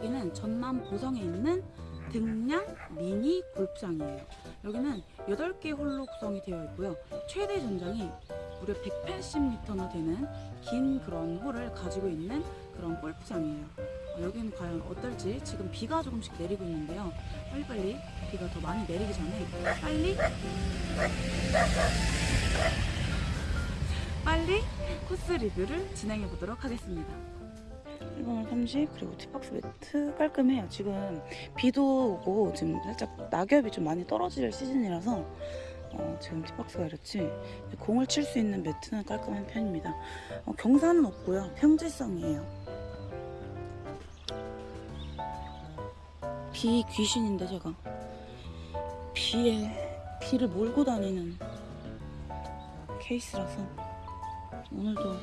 여기는 전남 보성에 있는 등량 미니 골프장이에요. 여기는 8개 홀로 구성이 되어 있고요. 최대 전장이 무려 180m나 되는 긴 그런 홀을 가지고 있는 그런 골프장이에요. 어, 여기는 과연 어떨지 지금 비가 조금씩 내리고 있는데요. 빨리빨리 비가 더 많이 내리기 전에 빨리 빨리 코스 리뷰를 진행해 보도록 하겠습니다. 1번홀 30 그리고 티박스 매트 깔끔해요. 지금 비도 오고 지금 살짝 낙엽이 좀 많이 떨어질 시즌이라서 어, 지금 티박스가 이렇지 공을 칠 수 있는 매트는 깔끔한 편입니다. 어, 경사는 없고요. 평지성이에요. 비 귀신인데 제가 비에 비를 몰고 다니는 케이스라서 오늘도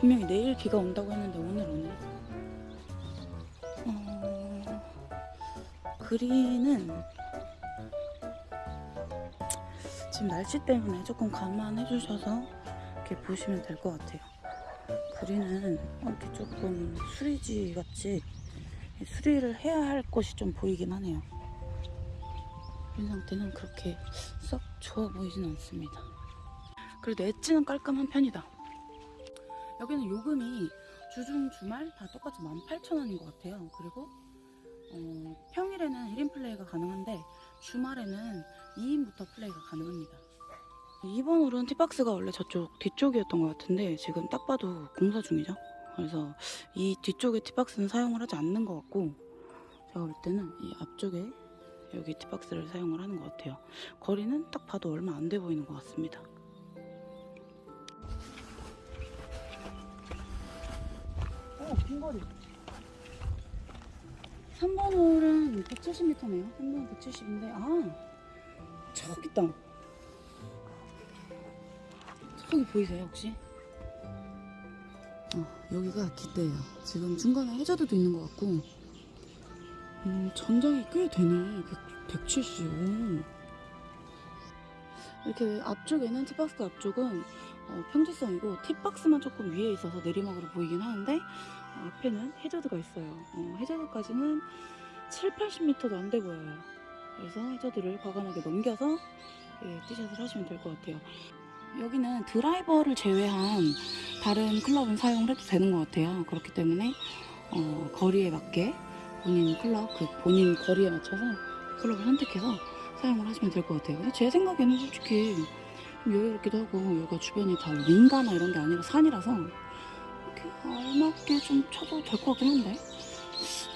분명히 내일 비가 온다고 했는데 오늘 오네. 그린은 지금 날씨 때문에 조금 감안해 주셔서 이렇게 보시면 될 것 같아요. 그린은 이렇게 조금 수리지 같이 수리를 해야 할 것이 좀 보이긴 하네요. 그린 상태는 그렇게 썩 좋아 보이진 않습니다. 그래도 엣지는 깔끔한 편이다. 여기는 요금이 주중 주말 다 똑같이 18,000원인 것 같아요. 그리고 어, 평일에는 1인 플레이가 가능한데 주말에는 2인부터 플레이가 가능합니다. 2번 홀은 티박스가 원래 저쪽 뒤쪽이었던 것 같은데 지금 딱 봐도 공사 중이죠. 그래서 이 뒤쪽에 티박스는 사용을 하지 않는 것 같고 제가 볼 때는 이 앞쪽에 여기 티박스를 사용을 하는 것 같아요. 거리는 딱 봐도 얼마 안 돼 보이는 것 같습니다. 어, 긴 거리. 3번 홀은 170m네요. 3번 170인데, 아, 저기 있다. 저기 보이세요, 혹시? 어, 여기가 깃대예요. 지금 중간에 해저드도 있는 것 같고, 음, 전장이 꽤 되네. 100, 170. 오. 이렇게 앞쪽에는 티박스 앞쪽은 어, 평지성이고 팁박스만 조금 위에 있어서 내리막으로 보이긴 하는데 어, 앞에는 해저드가 있어요. 어, 해저드까지는 7, 80m도 안 돼 보여요. 그래서 해저드를 과감하게 넘겨서 예, 티샷을 하시면 될 것 같아요. 여기는 드라이버를 제외한 다른 클럽은 사용을 해도 되는 것 같아요. 그렇기 때문에 어, 거리에 맞게 본인 클럽, 그 본인 거리에 맞춰서 클럽을 선택해서 사용을 하시면 될 것 같아요. 근데 제 생각에는 솔직히 좀 여유롭기도 하고 여기가 주변이 다 민가나 이런 게 아니라 산이라서 알맞게 좀 쳐도 될 것 같긴 한데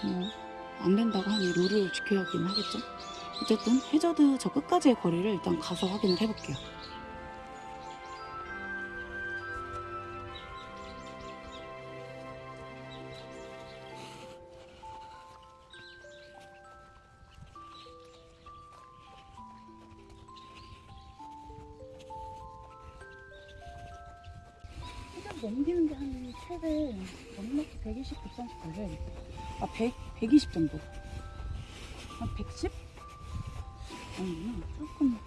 뭐 안 된다고 하니 룰을 지켜야긴 하겠죠. 어쨌든 해저드 저 끝까지의 거리를 일단 가서 확인을 해볼게요. 넘기는 게한 최대 넉넉히 120, 130 걸려요. 아, 100, 120 정도. 한 110? 아니구나. 조금.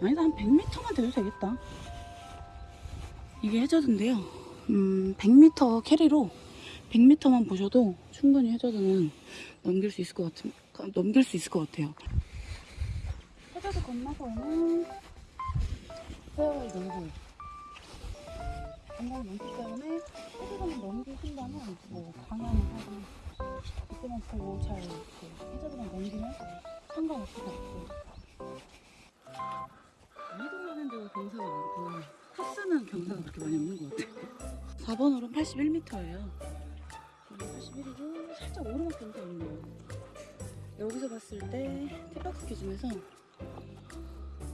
아니다, 한 100m만 돼도 되겠다. 이게 해저드인데요. 음, 100m carry로 100m만 보셔도 충분히 해저드는 넘길 수 있을 것 같은, 넘길 수 있을 것 같아요. 해저드 건너서는 페어웨이 놀고 건강이 많기 때문에 넘기신다면 뭐 방향을 하고 그때만 보고 잘 이렇게 해저드만 넘기면 상관없을 것 같고 많이도 하는데도 경사가 많고 코스는 경사가 그렇게 많이 없는 것 같아요. 4번 홀은 81m예요. 81이고 살짝 오르막 경사 있네요. 여기서 봤을 때 티박스 기준에서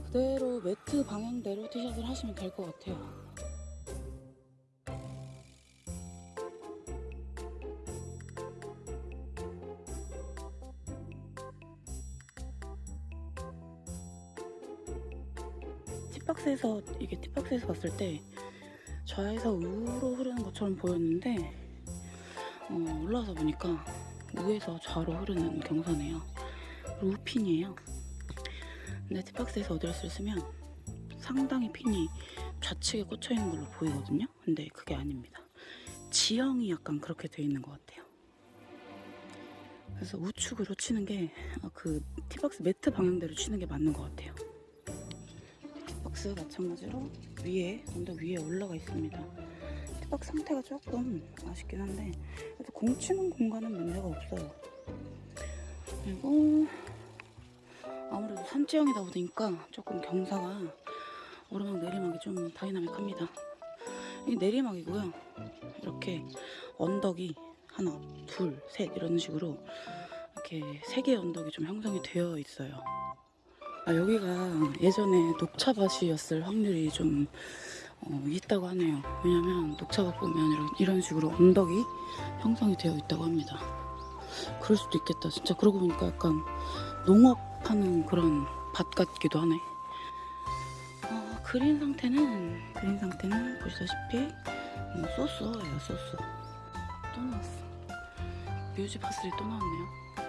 그대로 매트 방향대로 티샷을 하시면 될 것 같아요 팁박스에서 이게 팁박스에서 봤을 때 좌에서 우로 흐르는 것처럼 보였는데 어, 올라와서 보니까 우에서 좌로 흐르는 경사네요. 루핀이에요. 근데 팁박스에서 어드레스를 쓰면 상당히 핀이 좌측에 꽂혀 있는 걸로 보이거든요. 근데 그게 아닙니다. 지형이 약간 그렇게 돼 있는 것 같아요. 그래서 우측으로 치는 게 그 티박스 매트 방향대로 치는 게 맞는 것 같아요. 티박스 마찬가지로 위에 언덕 위에 올라가 있습니다. 티박스 상태가 조금 아쉽긴 한데 그래도 공 치는 공간은 문제가 없어요. 그리고 아무래도 산지형이다 보니까 조금 경사가 오르막 내리막이 좀 다이나믹합니다. 이 내리막이고요. 이렇게 언덕이 하나, 둘, 셋 이런 식으로 이렇게 세 개의 언덕이 좀 형성이 되어 있어요. 아, 여기가 예전에 녹차밭이었을 확률이 좀 어, 있다고 하네요. 왜냐면 녹차밭 보면 이런, 이런 식으로 언덕이 형성이 되어 있다고 합니다. 그럴 수도 있겠다. 진짜 그러고 보니까 약간 농업하는 그런 밭 같기도 하네. 어, 그린 상태는 그린 상태는 보시다시피 음, 소스예요 소스. 또 나왔어. 뮤직 파슬리 또 나왔네요.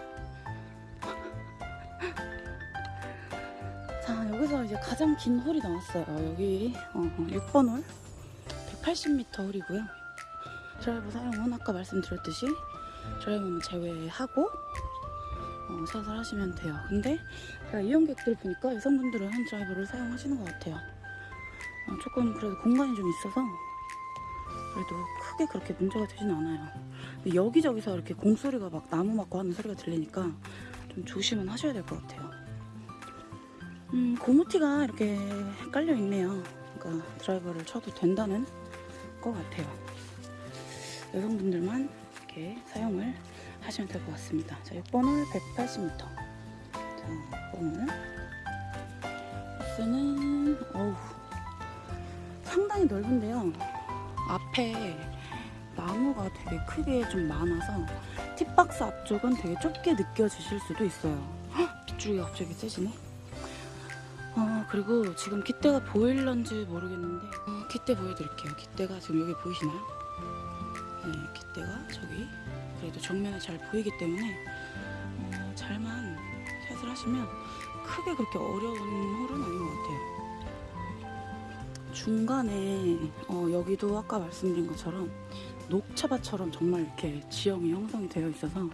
여기서 이제 가장 긴 홀이 나왔어요. 여기 어, 6번 홀 180m 홀이고요. 드라이버 사용은 아까 말씀드렸듯이 드라이버는 제외하고 어, 샷을 하시면 돼요. 근데 제가 이용객들 보니까 여성분들은 한 드라이버를 사용하시는 것 같아요. 어, 조금 그래도 공간이 좀 있어서 그래도 크게 그렇게 문제가 되진 않아요. 여기저기서 이렇게 공소리가 막 나무 맞고 하는 소리가 들리니까 좀 조심은 하셔야 될 것 같아요. 음, 고무티가 이렇게 깔려 있네요. 그러니까 드라이버를 쳐도 된다는 것 같아요. 여성분들만 이렇게 사용을 하시면 될 것 같습니다. 자, 6번을 180m. 자, 6번을. 버스는, 어우, 상당히 넓은데요. 앞에 나무가 되게 크게 좀 많아서 팁박스 앞쪽은 되게 좁게 느껴지실 수도 있어요. 헉, 빗줄기가 갑자기 세지네. 어, 그리고 지금 깃대가 보일런지 모르겠는데 어, 깃대 보여드릴게요. 깃대가 지금 여기 보이시나요? 네, 깃대가 저기 그래도 정면에 잘 보이기 때문에 어, 잘만 샷을 하시면 크게 그렇게 어려운 홀은 아닌 것 같아요. 중간에 어, 여기도 아까 말씀드린 것처럼 녹차밭처럼 정말 이렇게 지형이 형성이 되어 있어서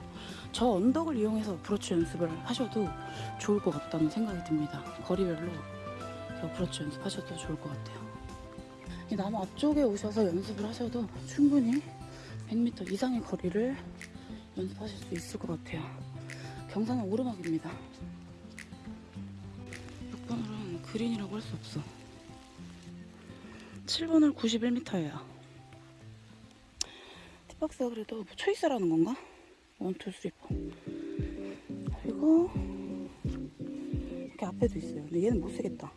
저 언덕을 이용해서 어프로치 연습을 하셔도 좋을 것 같다는 생각이 듭니다. 거리별로 어프로치 연습하셔도 좋을 것 같아요. 이 나무 앞쪽에 오셔서 연습을 하셔도 충분히 100m 이상의 거리를 연습하실 수 있을 것 같아요. 경사는 오르막입니다. 6번홀은 그린이라고 할 수 없어. 7번홀 91m예요. 티박스가 그래도 뭐 초이스라는 건가? 1, 2, 3, 4. 그리고 이렇게 앞에도 있어요. 근데 얘는 못 쓰겠다.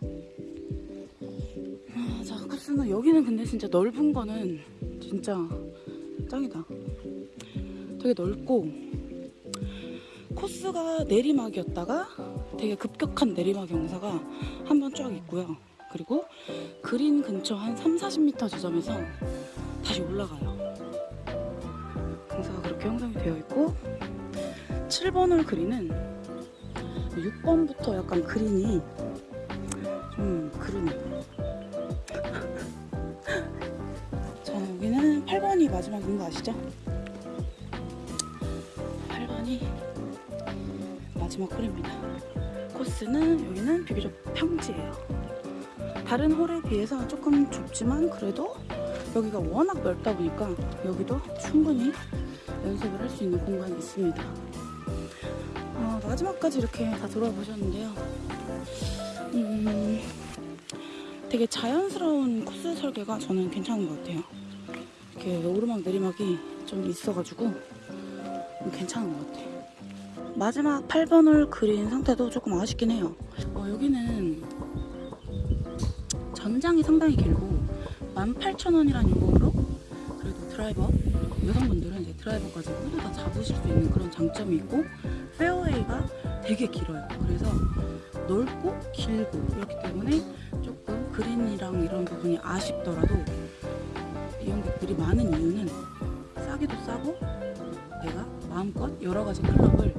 아, 자, 코스는 여기는 근데 진짜 넓은 거는 진짜 짱이다. 되게 넓고 코스가 내리막이었다가 되게 급격한 내리막 경사가 한 번 쫙 있고요. 그리고 그린 근처 한 3, 40m 지점에서 다시 올라가요. 경사가 그렇게 형성이 되어 있고 7번 홀 그린은 6번부터 약간 그린이 좀 그러네. 자 여기는 8번이 마지막인 거 아시죠? 8번이 마지막 홀입니다. 코스는 여기는 비교적 평지예요. 다른 홀에 비해서 조금 좁지만 그래도 여기가 워낙 넓다 보니까 여기도 충분히 연습을 할 수 있는 공간이 있습니다. 어, 마지막까지 이렇게 다 돌아보셨는데요. 음, 되게 자연스러운 코스 설계가 저는 괜찮은 것 같아요. 이렇게 오르막 내리막이 좀 있어가지고 괜찮은 것 같아요. 마지막 8번 홀 그린 상태도 조금 아쉽긴 해요. 어, 여기는 전장이 상당히 길고 18,000원이라는 요금으로 그래도 드라이버 여성분들은 이제 드라이버까지 모두 다 잡으실 수 있는 그런 장점이 있고 페어웨이가 되게 길어요. 그래서 넓고 길고 그렇기 때문에 조금 그린이랑 이런 부분이 아쉽더라도 이용객들이 많은 이유는 싸기도 싸고 내가 마음껏 여러 가지 클럽을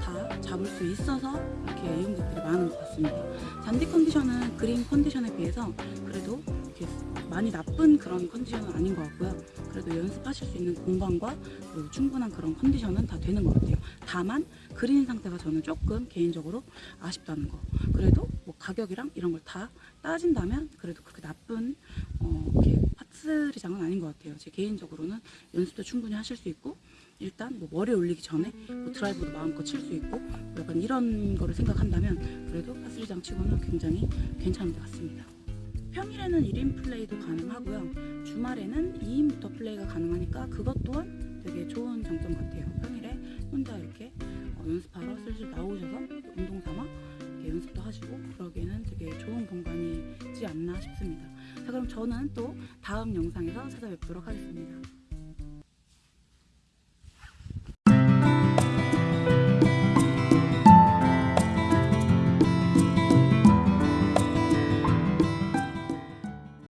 다 잡을 수 있어서 이렇게 이용객들이 많은 것 같습니다. 잔디 컨디션은 그린 컨디션에 비해서 그래도 이렇게 많이 나쁜 그런 컨디션은 아닌 것 같고요. 그래도 연습하실 수 있는 공간과 충분한 그런 컨디션은 다 되는 것 같아요. 다만 그린 상태가 저는 조금 개인적으로 아쉽다는 거. 그래도 뭐 가격이랑 이런 걸 다 따진다면 그래도 그렇게 나쁜 어, 이렇게 파스리장은 아닌 것 같아요. 제 개인적으로는 연습도 충분히 하실 수 있고 일단 뭐 머리 올리기 전에 뭐 드라이브도 마음껏 칠 수 있고 뭐 약간 이런 거를 생각한다면 그래도 파스리장 치고는 굉장히 괜찮은 것 같습니다. 평일에는 1인 플레이도 가능하고요. 주말에는 2인부터 플레이가 가능하니까 그것 또한 되게 좋은 장점 같아요. 평일에 혼자 이렇게 어, 연습하러 슬슬 나오셔서 운동 삼아 연습도 하시고 그러기에는 되게 좋은 공간이지 않나 싶습니다. 자 그럼 저는 또 다음 영상에서 찾아뵙도록 하겠습니다.